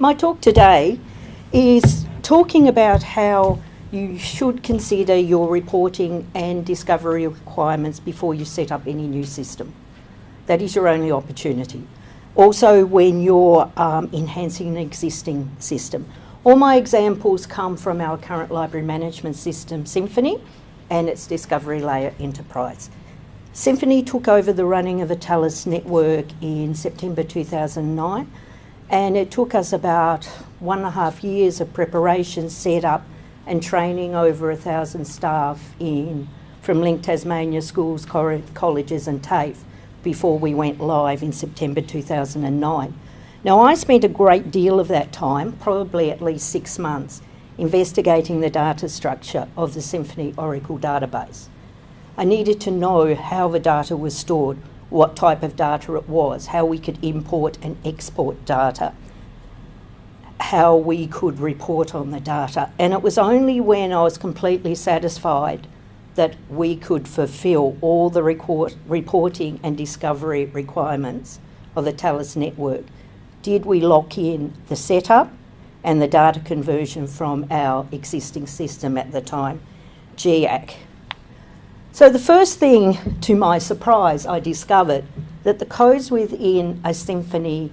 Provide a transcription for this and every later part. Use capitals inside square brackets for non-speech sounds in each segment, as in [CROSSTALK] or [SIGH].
my talk today is talking about how you should consider your reporting and discovery requirements before you set up any new system. That is your only opportunity. Also, when you're um, enhancing an existing system. All my examples come from our current library management system, Symphony, and its Discovery Layer Enterprise. Symphony took over the running of the TALIS network in September 2009, and it took us about one and a half years of preparation, set up, and training over a thousand staff in from LINC Tasmania schools, colleges, and TAFE before we went live in September 2009. Now, I spent a great deal of that time, probably at least six months, investigating the data structure of the Symphony Oracle database. I needed to know how the data was stored, what type of data it was, how we could import and export data, how we could report on the data. And it was only when I was completely satisfied that we could fulfil all the reporting and discovery requirements of the TALIS network did we lock in the setup and the data conversion from our existing system at the time, Geac. So the first thing, to my surprise, I discovered that the codes within a symphony,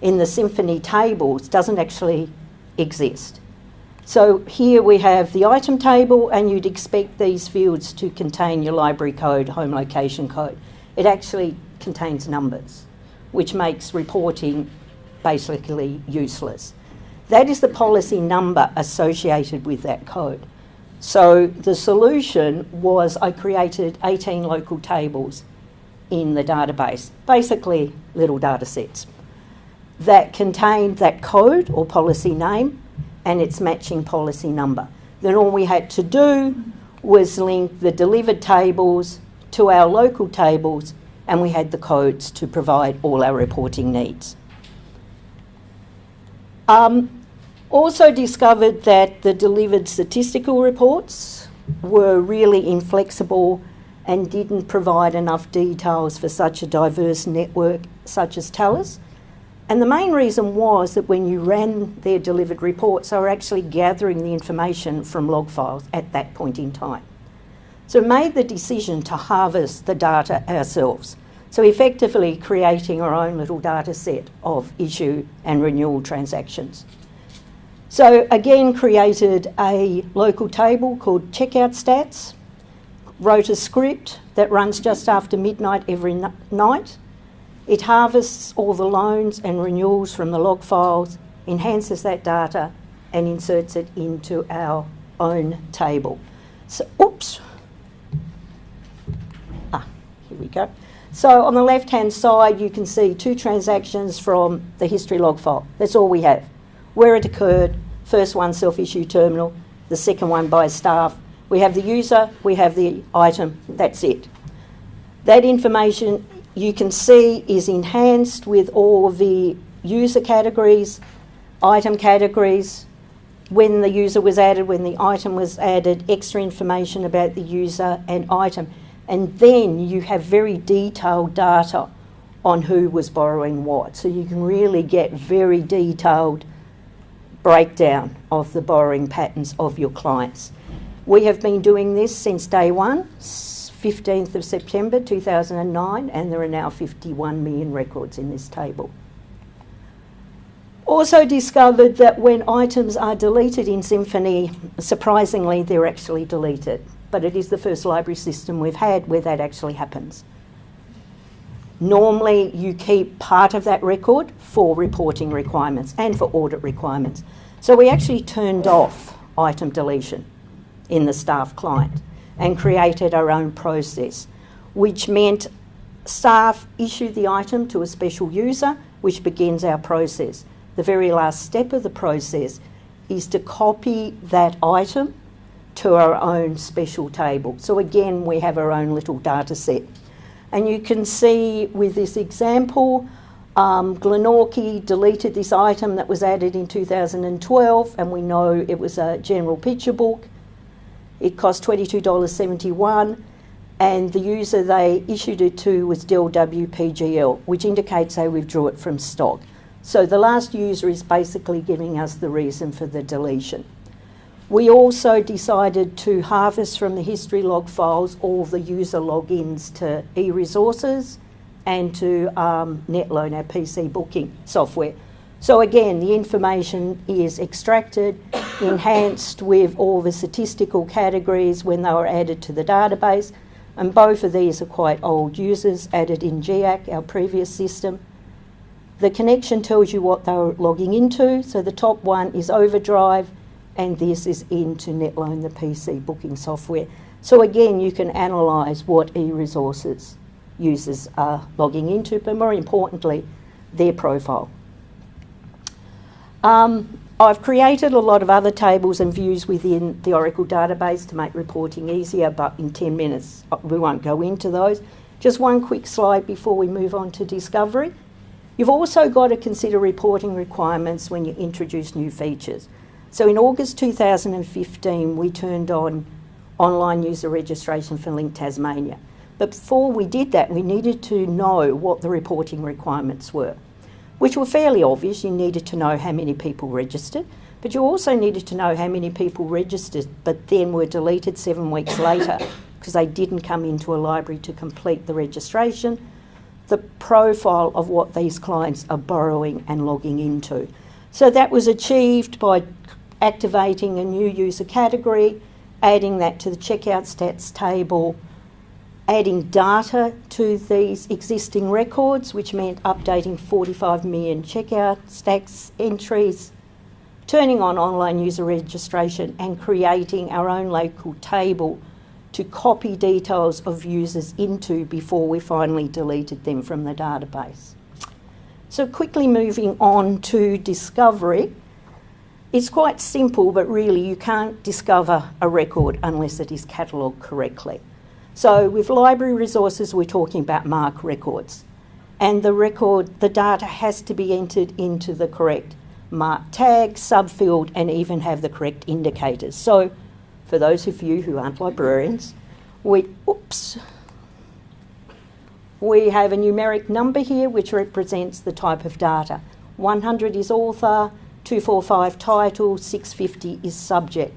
in the symphony tables, doesn't actually exist. So here we have the item table and you'd expect these fields to contain your library code, home location code. It actually contains numbers, which makes reporting basically useless. That is the policy number associated with that code. So the solution was I created 18 local tables in the database, basically little data sets that contained that code or policy name and its matching policy number. Then all we had to do was link the delivered tables to our local tables and we had the codes to provide all our reporting needs. Um, also discovered that the delivered statistical reports were really inflexible and didn't provide enough details for such a diverse network such as TALIS. And the main reason was that when you ran their delivered reports, they were actually gathering the information from log files at that point in time. So made the decision to harvest the data ourselves. So effectively creating our own little data set of issue and renewal transactions. So again created a local table called checkout stats, wrote a script that runs just after midnight every night. It harvests all the loans and renewals from the log files, enhances that data and inserts it into our own table. So, oops. Ah, here we go. So on the left-hand side, you can see two transactions from the history log file. That's all we have. Where it occurred, first one self-issue terminal, the second one by staff. We have the user, we have the item, that's it. That information you can see is enhanced with all the user categories, item categories, when the user was added, when the item was added, extra information about the user and item and then you have very detailed data on who was borrowing what. So you can really get very detailed breakdown of the borrowing patterns of your clients. We have been doing this since day one, 15th of September 2009, and there are now 51 million records in this table. Also discovered that when items are deleted in Symphony, surprisingly, they're actually deleted but it is the first library system we've had where that actually happens. Normally, you keep part of that record for reporting requirements and for audit requirements. So we actually turned off item deletion in the staff client and created our own process, which meant staff issue the item to a special user, which begins our process. The very last step of the process is to copy that item to our own special table. So again, we have our own little data set. And you can see with this example, um, Glenorchy deleted this item that was added in 2012, and we know it was a general picture book. It cost $22.71, and the user they issued it to was Dell WPGL, which indicates they withdrew it from stock. So the last user is basically giving us the reason for the deletion. We also decided to harvest from the history log files all the user logins to eResources and to um, NetLoan, our PC booking software. So again, the information is extracted, [COUGHS] enhanced with all the statistical categories when they were added to the database, and both of these are quite old users added in Geac, our previous system. The connection tells you what they're logging into, so the top one is Overdrive, and this is into NetLoan, the PC booking software. So again, you can analyse what e-resources users are logging into, but more importantly, their profile. Um, I've created a lot of other tables and views within the Oracle database to make reporting easier, but in 10 minutes uh, we won't go into those. Just one quick slide before we move on to discovery. You've also got to consider reporting requirements when you introduce new features. So in August 2015, we turned on online user registration for LINC Tasmania. But before we did that, we needed to know what the reporting requirements were which were fairly obvious. You needed to know how many people registered, but you also needed to know how many people registered but then were deleted seven weeks later [COUGHS] because they didn't come into a library to complete the registration, the profile of what these clients are borrowing and logging into. So that was achieved by activating a new user category, adding that to the checkout stats table, adding data to these existing records, which meant updating 45 million checkout stats entries, turning on online user registration, and creating our own local table to copy details of users into before we finally deleted them from the database. So, quickly moving on to discovery. It's quite simple, but really you can't discover a record unless it is catalogued correctly. So with library resources, we're talking about MARC records. And the record, the data has to be entered into the correct MARC tag, subfield, and even have the correct indicators. So for those of you who aren't librarians, we, oops, we have a numeric number here which represents the type of data. 100 is author, 245 title, 650 is subject.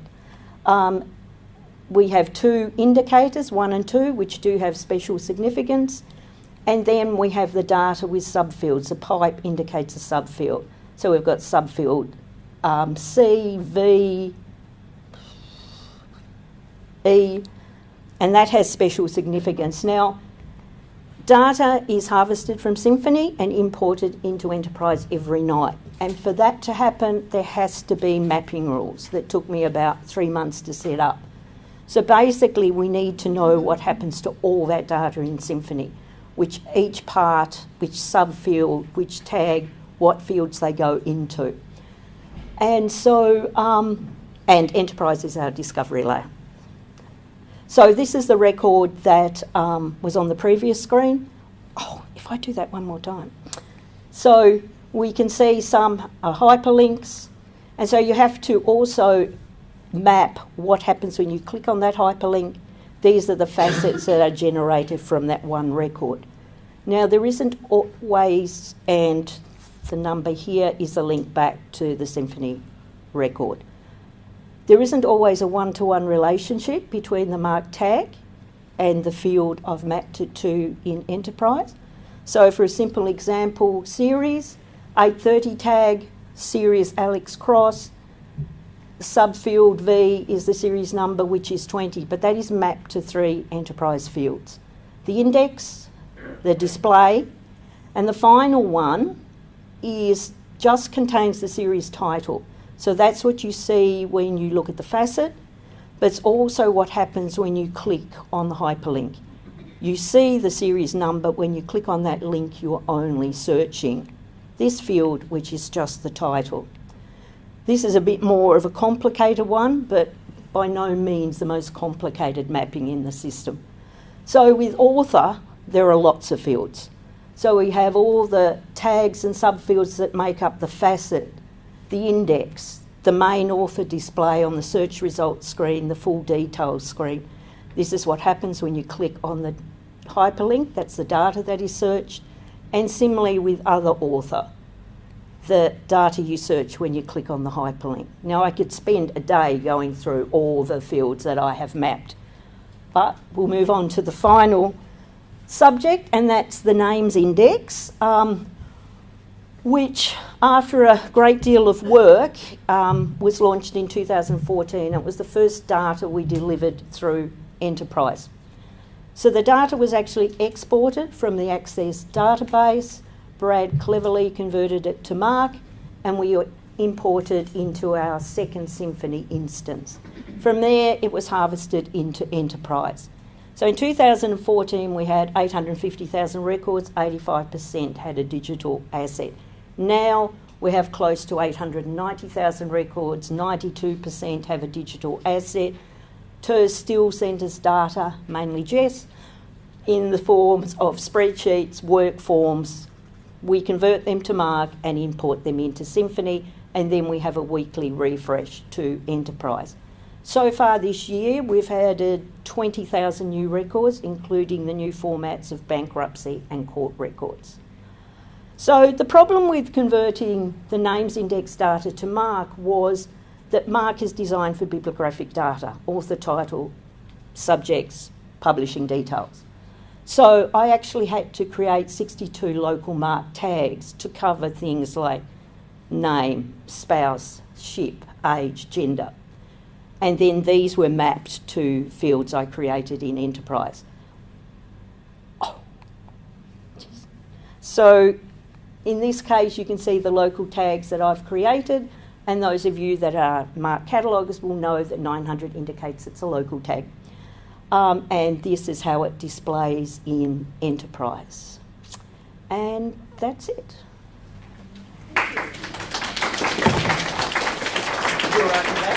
Um, we have two indicators, one and two, which do have special significance. And then we have the data with subfields. The pipe indicates a subfield. So we've got subfield um, C, V, E, and that has special significance. Now, data is harvested from Symphony and imported into Enterprise every night. And for that to happen, there has to be mapping rules that took me about three months to set up. So basically, we need to know what happens to all that data in Symphony, which each part, which subfield, which tag, what fields they go into. And so, um, and Enterprise is our discovery layer. So this is the record that um, was on the previous screen. Oh, if I do that one more time. So we can see some uh, hyperlinks, and so you have to also map what happens when you click on that hyperlink. These are the facets that are generated from that one record. Now, there isn't always, and the number here is a link back to the symphony record. There isn't always a one to one relationship between the MARC tag and the field I've mapped it to in Enterprise. So, for a simple example, series 830 tag, series Alex Cross, subfield V is the series number, which is 20, but that is mapped to three enterprise fields. The index, the display, and the final one is just contains the series title. So that's what you see when you look at the facet, but it's also what happens when you click on the hyperlink. You see the series number when you click on that link, you're only searching this field, which is just the title. This is a bit more of a complicated one, but by no means the most complicated mapping in the system. So with author, there are lots of fields. So we have all the tags and subfields that make up the facet, the index, the main author display on the search results screen, the full details screen. This is what happens when you click on the hyperlink, that's the data that is searched, and similarly with other author the data you search when you click on the hyperlink. Now, I could spend a day going through all the fields that I have mapped, but we'll move on to the final subject, and that's the names index, um, which, after a great deal of work, um, was launched in 2014. It was the first data we delivered through Enterprise. So the data was actually exported from the Access database. Brad cleverly converted it to MARC, and we imported into our second Symphony instance. From there, it was harvested into Enterprise. So in 2014, we had 850,000 records, 85% had a digital asset. Now we have close to 890,000 records, 92% have a digital asset. TERS still us data, mainly Jess, in the forms of spreadsheets, work forms. We convert them to MARC and import them into Symphony, and then we have a weekly refresh to Enterprise. So far this year, we've added 20,000 new records, including the new formats of bankruptcy and court records. So, the problem with converting the names index data to MARC was that MARC is designed for bibliographic data, author title, subjects, publishing details. So, I actually had to create 62 local MARC tags to cover things like name, spouse, ship, age, gender and then these were mapped to fields I created in Enterprise. Oh. So in this case, you can see the local tags that I've created, and those of you that are MARC catalogers will know that 900 indicates it's a local tag. Um, and this is how it displays in enterprise. And that's it. Thank you.